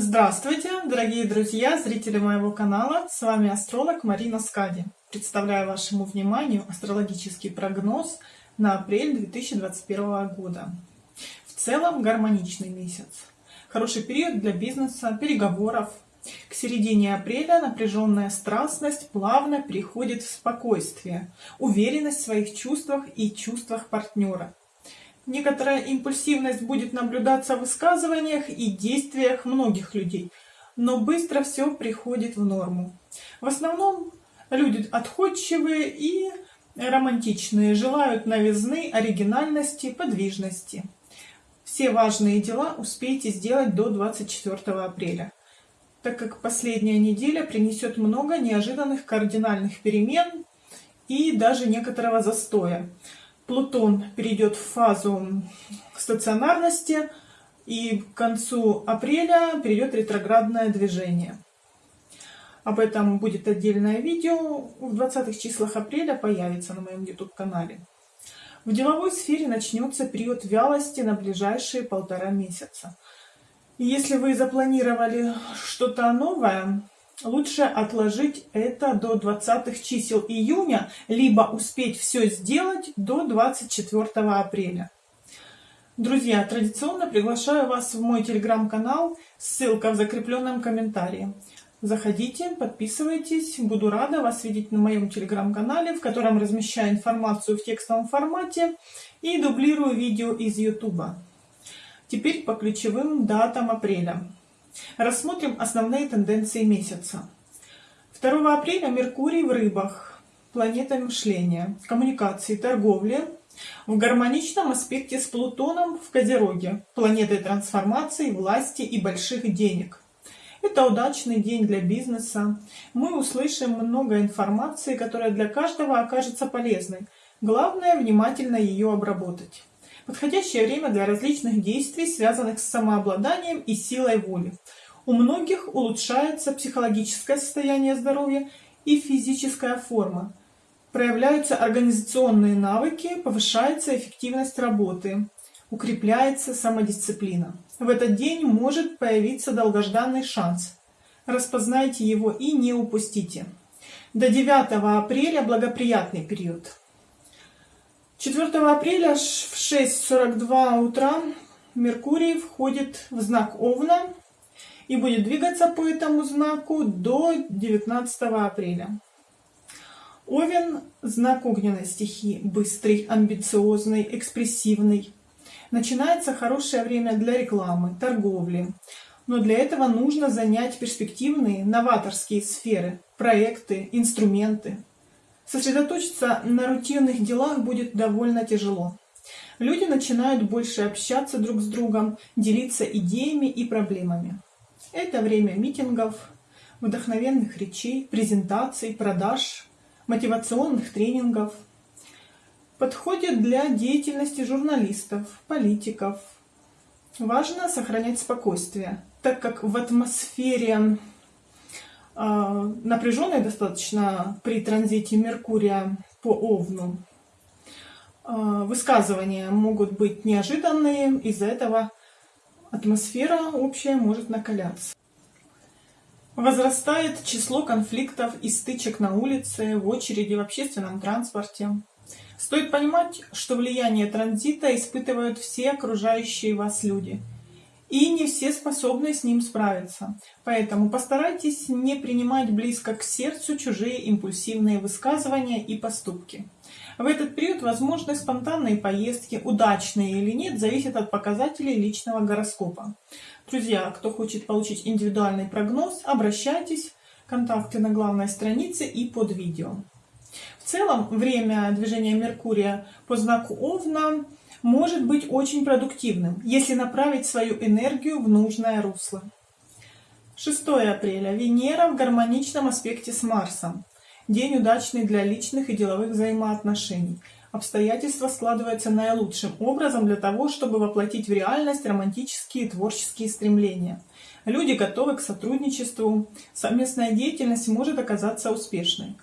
Здравствуйте, дорогие друзья, зрители моего канала. С вами астролог Марина Скади. Представляю вашему вниманию астрологический прогноз на апрель 2021 года. В целом гармоничный месяц. Хороший период для бизнеса, переговоров. К середине апреля напряженная страстность плавно переходит в спокойствие, уверенность в своих чувствах и чувствах партнера. Некоторая импульсивность будет наблюдаться в высказываниях и действиях многих людей, но быстро все приходит в норму. В основном люди отходчивые и романтичные, желают новизны, оригинальности, подвижности. Все важные дела успейте сделать до 24 апреля, так как последняя неделя принесет много неожиданных кардинальных перемен и даже некоторого застоя. Плутон перейдет в фазу стационарности, и к концу апреля перейдет ретроградное движение. Об этом будет отдельное видео, в 20 числах апреля появится на моем YouTube-канале. В деловой сфере начнется период вялости на ближайшие полтора месяца. И если вы запланировали что-то новое, лучше отложить это до 20 чисел июня, либо успеть все сделать до 24 апреля. Друзья, традиционно приглашаю вас в мой телеграм-канал, ссылка в закрепленном комментарии. Заходите, подписывайтесь, буду рада вас видеть на моем телеграм-канале, в котором размещаю информацию в текстовом формате и дублирую видео из YouTube. Теперь по ключевым датам апреля. Рассмотрим основные тенденции месяца. 2 апреля Меркурий в рыбах, планета мышления, коммуникации, торговли, в гармоничном аспекте с Плутоном в Козероге, планетой трансформации, власти и больших денег. Это удачный день для бизнеса. Мы услышим много информации, которая для каждого окажется полезной. Главное внимательно ее обработать. Подходящее время для различных действий, связанных с самообладанием и силой воли. У многих улучшается психологическое состояние здоровья и физическая форма. Проявляются организационные навыки, повышается эффективность работы, укрепляется самодисциплина. В этот день может появиться долгожданный шанс. Распознайте его и не упустите. До 9 апреля благоприятный период. 4 апреля в 6.42 утра Меркурий входит в знак Овна и будет двигаться по этому знаку до 19 апреля. Овен – знак огненной стихии, быстрый, амбициозный, экспрессивный. Начинается хорошее время для рекламы, торговли. Но для этого нужно занять перспективные, новаторские сферы, проекты, инструменты, Сосредоточиться на рутинных делах будет довольно тяжело. Люди начинают больше общаться друг с другом, делиться идеями и проблемами. Это время митингов, вдохновенных речей, презентаций, продаж, мотивационных тренингов. Подходит для деятельности журналистов, политиков. Важно сохранять спокойствие, так как в атмосфере напряженной достаточно при транзите Меркурия по Овну. А, высказывания могут быть неожиданные, из-за этого атмосфера общая может накаляться. Возрастает число конфликтов и стычек на улице, в очереди, в общественном транспорте. Стоит понимать, что влияние транзита испытывают все окружающие вас люди – и не все способны с ним справиться. Поэтому постарайтесь не принимать близко к сердцу чужие импульсивные высказывания и поступки. В этот период возможны спонтанные поездки, удачные или нет, зависит от показателей личного гороскопа. Друзья, кто хочет получить индивидуальный прогноз, обращайтесь, контакты на главной странице и под видео. В целом, время движения Меркурия по знаку Овна может быть очень продуктивным, если направить свою энергию в нужное русло. 6 апреля. Венера в гармоничном аспекте с Марсом. День удачный для личных и деловых взаимоотношений. Обстоятельства складываются наилучшим образом для того, чтобы воплотить в реальность романтические и творческие стремления. Люди готовы к сотрудничеству, совместная деятельность может оказаться успешной.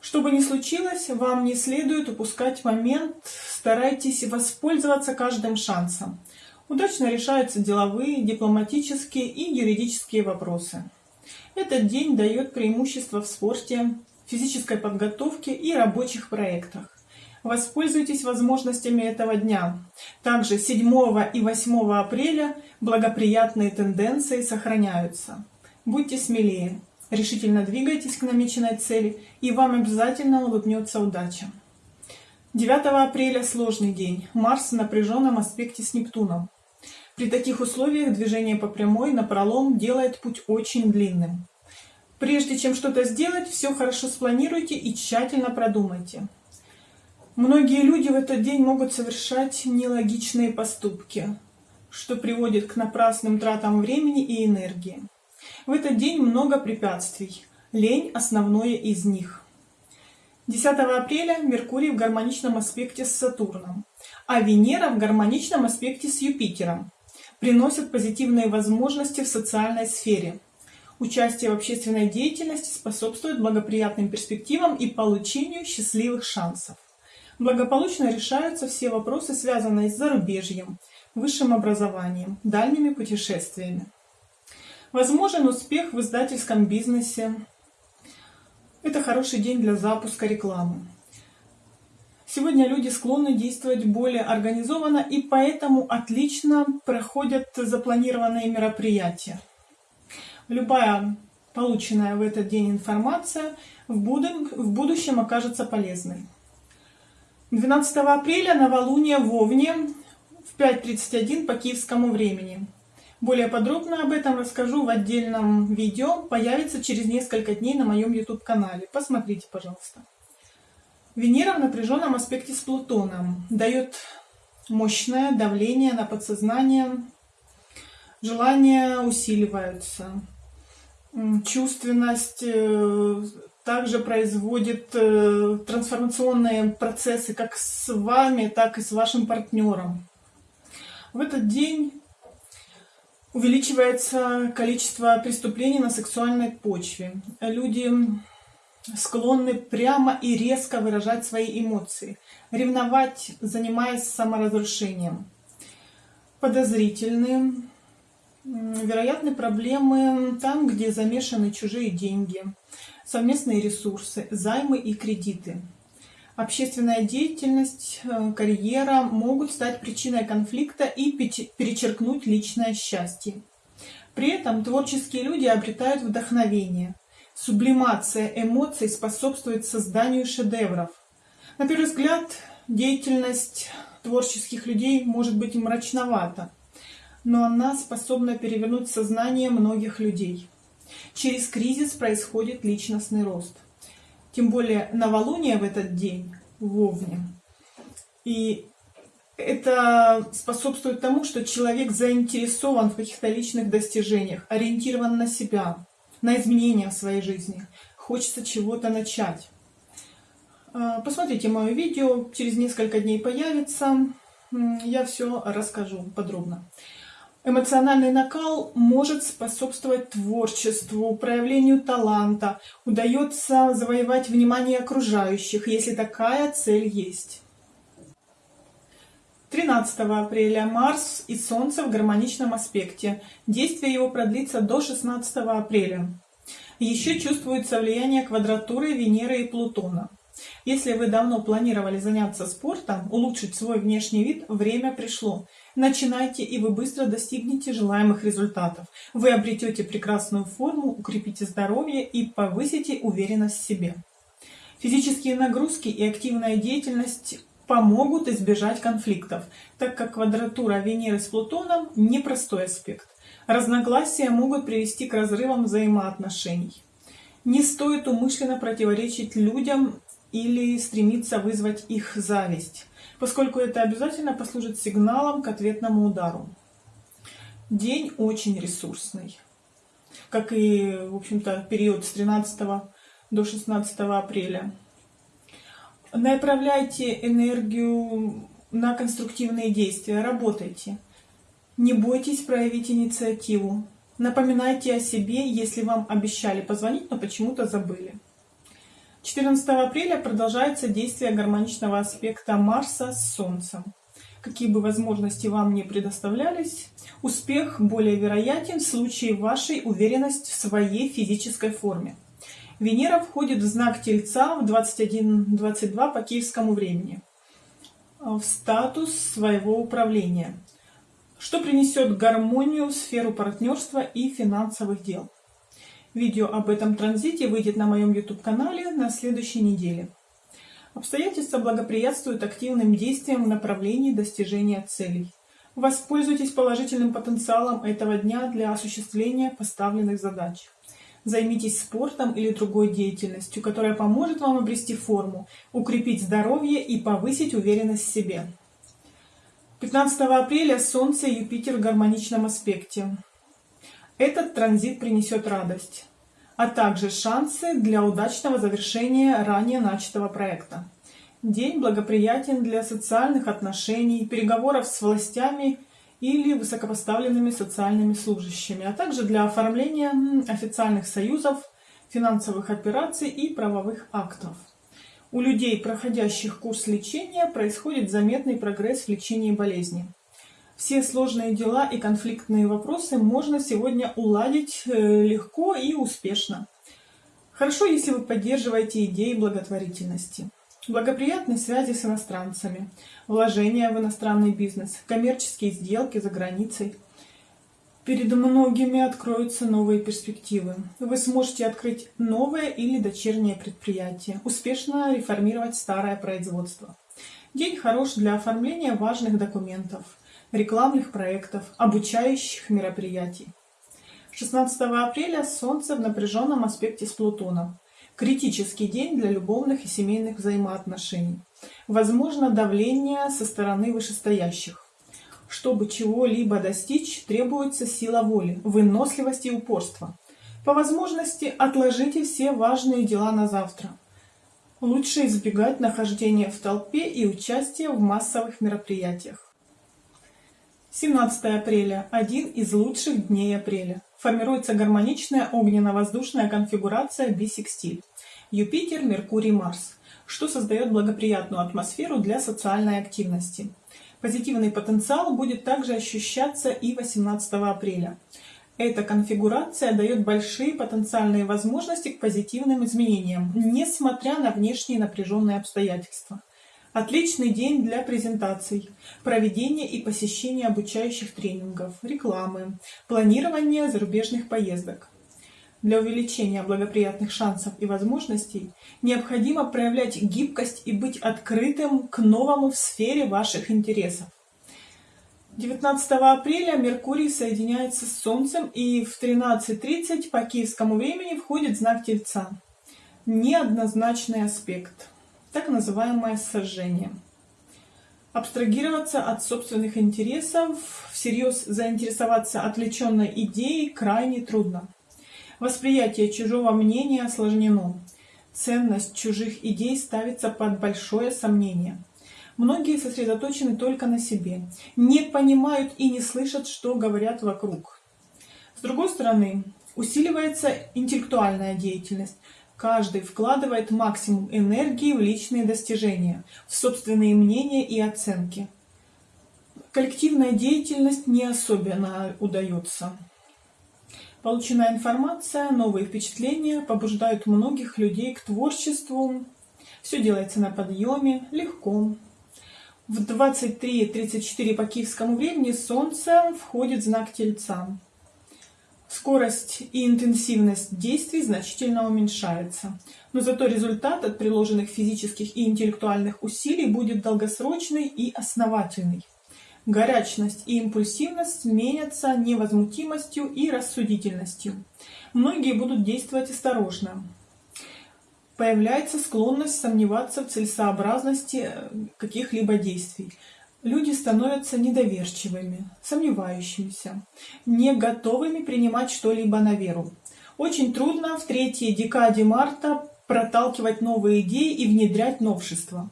Что бы ни случилось, вам не следует упускать момент, старайтесь воспользоваться каждым шансом. Удачно решаются деловые, дипломатические и юридические вопросы. Этот день дает преимущество в спорте, физической подготовке и рабочих проектах. Воспользуйтесь возможностями этого дня. Также 7 и 8 апреля благоприятные тенденции сохраняются. Будьте смелее, решительно двигайтесь к намеченной цели, и вам обязательно улыбнется удача. 9 апреля сложный день. Марс в напряженном аспекте с Нептуном. При таких условиях движение по прямой на пролом делает путь очень длинным. Прежде чем что-то сделать, все хорошо спланируйте и тщательно продумайте. Многие люди в этот день могут совершать нелогичные поступки, что приводит к напрасным тратам времени и энергии. В этот день много препятствий. Лень – основное из них. 10 апреля Меркурий в гармоничном аспекте с Сатурном, а Венера в гармоничном аспекте с Юпитером приносят позитивные возможности в социальной сфере. Участие в общественной деятельности способствует благоприятным перспективам и получению счастливых шансов. Благополучно решаются все вопросы, связанные с зарубежьем, высшим образованием, дальними путешествиями. Возможен успех в издательском бизнесе. Это хороший день для запуска рекламы. Сегодня люди склонны действовать более организованно и поэтому отлично проходят запланированные мероприятия. Любая полученная в этот день информация в, будущем окажется полезной. 12 апреля новолуние в Овне в 5.31 по киевскому времени. Более подробно об этом расскажу в отдельном видео, появится через несколько дней на моем YouTube канале. Посмотрите, пожалуйста. Венера в напряженном аспекте с Плутоном дает мощное давление на подсознание, желания усиливаются, чувственность э, также производит э, трансформационные процессы как с вами, так и с вашим партнером. В этот день увеличивается количество преступлений на сексуальной почве. Люди склонны прямо и резко выражать свои эмоции, ревновать, занимаясь саморазрушением. Подозрительные, вероятны проблемы там, где замешаны чужие деньги, совместные ресурсы, займы и кредиты. Общественная деятельность, э, карьера могут стать причиной конфликта и перечеркнуть личное счастье. При этом творческие люди обретают вдохновение, Сублимация эмоций способствует созданию шедевров. На первый взгляд, деятельность творческих людей может быть мрачновата, но она способна перевернуть сознание многих людей. Через кризис происходит личностный рост. Тем более новолуние в этот день, в Овне. И это способствует тому, что человек заинтересован в каких-то личных достижениях, ориентирован на себя, на изменения в своей жизни. Хочется чего-то начать. А, посмотрите мое видео, через несколько дней появится. Я все расскажу подробно. Эмоциональный накал может способствовать творчеству, проявлению таланта. Удается завоевать внимание окружающих, если такая цель есть. 13 апреля Марс и Солнце в гармоничном аспекте. Действие его продлится до 16 апреля. Еще чувствуется влияние квадратуры Венеры и Плутона. Если вы давно планировали заняться спортом, улучшить свой внешний вид, время пришло. Начинайте, и вы быстро достигнете желаемых результатов. Вы обретете прекрасную форму, укрепите здоровье и повысите уверенность в себе. Физические нагрузки и активная деятельность помогут избежать конфликтов, так как квадратура Венеры с Плутоном – непростой аспект. Разногласия могут привести к разрывам взаимоотношений. Не стоит умышленно противоречить людям или стремиться вызвать их зависть, поскольку это обязательно послужит сигналом к ответному удару. День очень ресурсный, как и, в общем-то, период с 13 до 16 апреля. Направляйте энергию на конструктивные действия, работайте. Не бойтесь проявить инициативу. Напоминайте о себе, если вам обещали позвонить, но почему-то забыли. 14 апреля продолжается действие гармоничного аспекта Марса с Солнцем. Какие бы возможности вам не предоставлялись, успех более вероятен в случае вашей уверенности в своей физической форме. Венера входит в знак Тельца в 21.22 по киевскому времени, в статус своего управления, что принесет гармонию в сферу партнерства и финансовых дел. Видео об этом транзите выйдет на моем YouTube-канале на следующей неделе. Обстоятельства благоприятствуют активным действиям в направлении достижения целей. Воспользуйтесь положительным потенциалом этого дня для осуществления поставленных задач. Займитесь спортом или другой деятельностью, которая поможет вам обрести форму, укрепить здоровье и повысить уверенность в себе. 15 апреля Солнце и Юпитер в гармоничном аспекте. Этот транзит принесет радость, а также шансы для удачного завершения ранее начатого проекта. День благоприятен для социальных отношений, переговоров с властями или высокопоставленными социальными служащими, а также для оформления официальных союзов, финансовых операций и правовых актов. У людей, проходящих курс лечения, происходит заметный прогресс в лечении болезни. Все сложные дела и конфликтные вопросы можно сегодня уладить э, легко и успешно. Хорошо, если вы поддерживаете идеи благотворительности благоприятные связи с иностранцами, вложения в иностранный бизнес, коммерческие сделки за границей. Перед многими откроются новые перспективы. Вы сможете открыть новое или дочернее предприятие, успешно реформировать старое производство. День хорош для оформления важных документов, рекламных проектов, обучающих мероприятий. 16 апреля Солнце в напряженном аспекте с Плутоном. Критический день для любовных и семейных взаимоотношений. Возможно давление со стороны вышестоящих. Чтобы чего-либо достичь, требуется сила воли, выносливость и упорство. По возможности отложите все важные дела на завтра. Лучше избегать нахождения в толпе и участия в массовых мероприятиях. 17 апреля – один из лучших дней апреля. Формируется гармоничная огненно-воздушная конфигурация бисекстиль. Юпитер, Меркурий, Марс, что создает благоприятную атмосферу для социальной активности. Позитивный потенциал будет также ощущаться и 18 апреля. Эта конфигурация дает большие потенциальные возможности к позитивным изменениям, несмотря на внешние напряженные обстоятельства. Отличный день для презентаций, проведения и посещения обучающих тренингов, рекламы, планирования зарубежных поездок. Для увеличения благоприятных шансов и возможностей необходимо проявлять гибкость и быть открытым к новому в сфере ваших интересов. 19 апреля Меркурий соединяется с Солнцем и в 13.30 по киевскому времени входит знак Тельца. Неоднозначный аспект, так называемое сожжение. Абстрагироваться от собственных интересов, всерьез заинтересоваться отвлеченной идеей крайне трудно. Восприятие чужого мнения осложнено. Ценность чужих идей ставится под большое сомнение. Многие сосредоточены только на себе, не понимают и не слышат, что говорят вокруг. С другой стороны, усиливается интеллектуальная деятельность. Каждый вкладывает максимум энергии в личные достижения, в собственные мнения и оценки. Коллективная деятельность не особенно удается. Полученная информация, новые впечатления побуждают многих людей к творчеству. Все делается на подъеме, легко. В 23.34 по киевскому времени Солнце входит в знак Тельца. Скорость и интенсивность действий значительно уменьшается, но зато результат от приложенных физических и интеллектуальных усилий будет долгосрочный и основательный. Горячность и импульсивность сменятся невозмутимостью и рассудительностью. Многие будут действовать осторожно. Появляется склонность сомневаться в целесообразности э, каких-либо действий. Люди становятся недоверчивыми, сомневающимися, не готовыми принимать что-либо на веру. Очень трудно в третьей декаде марта проталкивать новые идеи и внедрять новшества.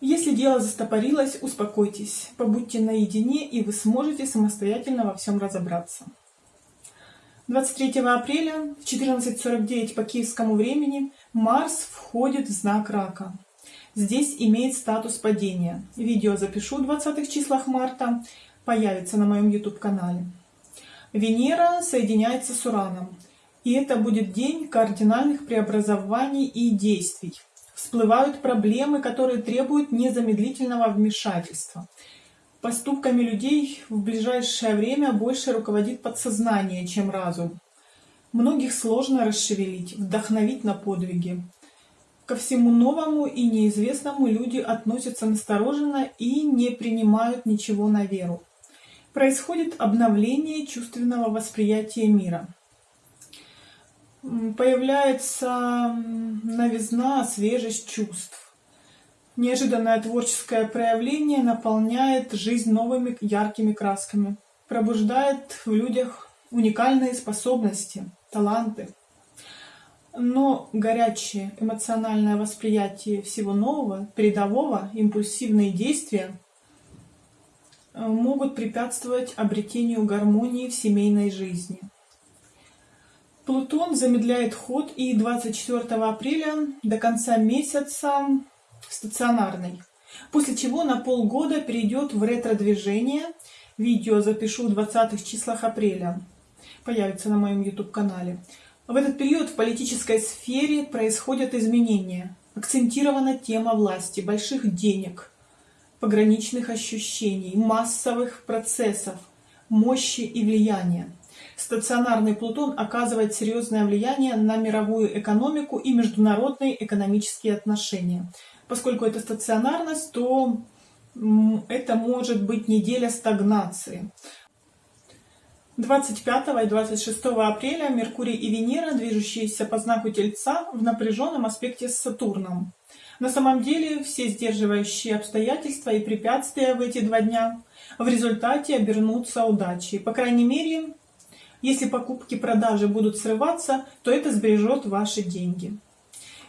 Если дело застопорилось, успокойтесь, побудьте наедине, и вы сможете самостоятельно во всем разобраться. 23 апреля в 14.49 по киевскому времени Марс входит в знак Рака. Здесь имеет статус падения. Видео запишу в 20 числах марта, появится на моем YouTube-канале. Венера соединяется с Ураном, и это будет день кардинальных преобразований и действий. Всплывают проблемы, которые требуют незамедлительного вмешательства. Поступками людей в ближайшее время больше руководит подсознание, чем разум. Многих сложно расшевелить, вдохновить на подвиги. Ко всему новому и неизвестному люди относятся настороженно и не принимают ничего на веру. Происходит обновление чувственного восприятия мира. Появляется новизна, свежесть чувств. Неожиданное творческое проявление наполняет жизнь новыми яркими красками, пробуждает в людях уникальные способности, таланты. Но горячее эмоциональное восприятие всего нового, передового, импульсивные действия э, могут препятствовать обретению гармонии в семейной жизни. Плутон замедляет ход и 24 апреля до конца месяца стационарный, после чего на полгода перейдет в ретро-движение. Видео запишу в 20 числах апреля, появится на моем YouTube-канале. В этот период в политической сфере происходят изменения. Акцентирована тема власти, больших денег, пограничных ощущений, массовых процессов, мощи и влияния. Стационарный Плутон оказывает серьезное влияние на мировую экономику и международные экономические отношения. Поскольку это стационарность, то это может быть неделя стагнации. 25 и 26 апреля Меркурий и Венера, движущиеся по знаку Тельца, в напряженном аспекте с Сатурном. На самом деле все сдерживающие обстоятельства и препятствия в эти два дня в результате обернутся удачей. По крайней мере, если покупки-продажи будут срываться, то это сбережет ваши деньги.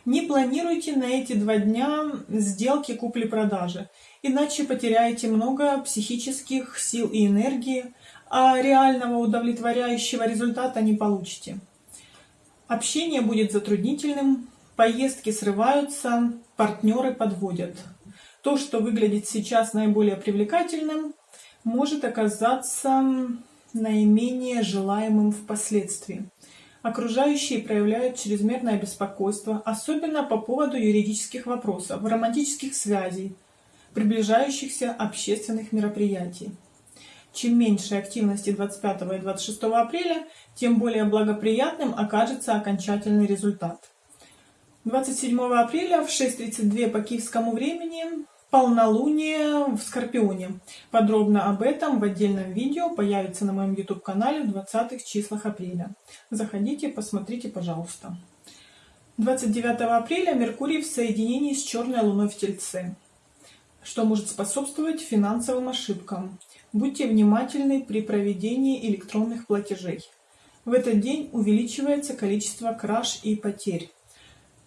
Не планируйте на эти два дня сделки купли-продажи, иначе потеряете много психических сил и энергии, а реального удовлетворяющего результата не получите. Общение будет затруднительным, поездки срываются, партнеры подводят. То, что выглядит сейчас наиболее привлекательным, может оказаться наименее желаемым впоследствии. Окружающие проявляют чрезмерное беспокойство, особенно по поводу юридических вопросов, романтических связей, приближающихся общественных мероприятий. Чем меньше активности 25 и 26 апреля, тем более благоприятным окажется окончательный результат. 27 апреля в 6.32 по киевскому времени полнолуние в Скорпионе. Подробно об этом в отдельном видео появится на моем YouTube-канале в 20 числах апреля. Заходите, посмотрите, пожалуйста. 29 апреля Меркурий в соединении с черной луной в Тельце, что может способствовать финансовым ошибкам. Будьте внимательны при проведении электронных платежей. В этот день увеличивается количество краж и потерь.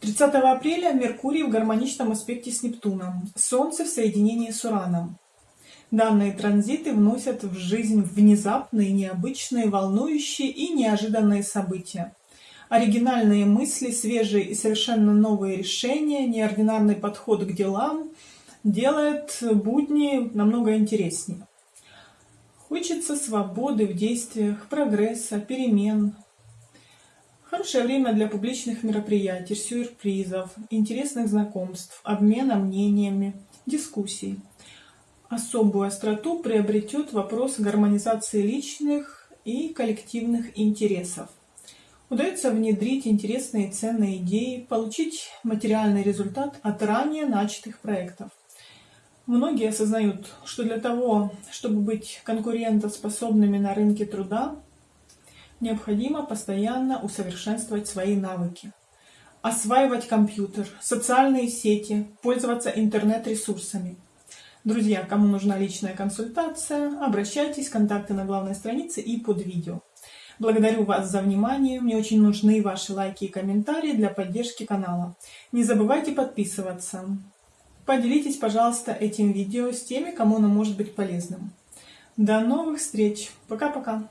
30 апреля Меркурий в гармоничном аспекте с Нептуном, Солнце в соединении с Ураном. Данные транзиты вносят в жизнь внезапные, необычные, волнующие и неожиданные события. Оригинальные мысли, свежие и совершенно новые решения, неординарный подход к делам делает будни намного интереснее. Хочется свободы в действиях, прогресса, перемен, Хорошее время для публичных мероприятий, сюрпризов, интересных знакомств, обмена мнениями, дискуссий. Особую остроту приобретет вопрос гармонизации личных и коллективных интересов. Удается внедрить интересные и ценные идеи, получить материальный результат от ранее начатых проектов. Многие осознают, что для того, чтобы быть конкурентоспособными на рынке труда, необходимо постоянно усовершенствовать свои навыки. Осваивать компьютер, социальные сети, пользоваться интернет-ресурсами. Друзья, кому нужна личная консультация, обращайтесь, контакты на главной странице и под видео. Благодарю вас за внимание, мне очень нужны ваши лайки и комментарии для поддержки канала. Не забывайте подписываться. Поделитесь, пожалуйста, этим видео с теми, кому оно может быть полезным. До новых встреч. Пока-пока.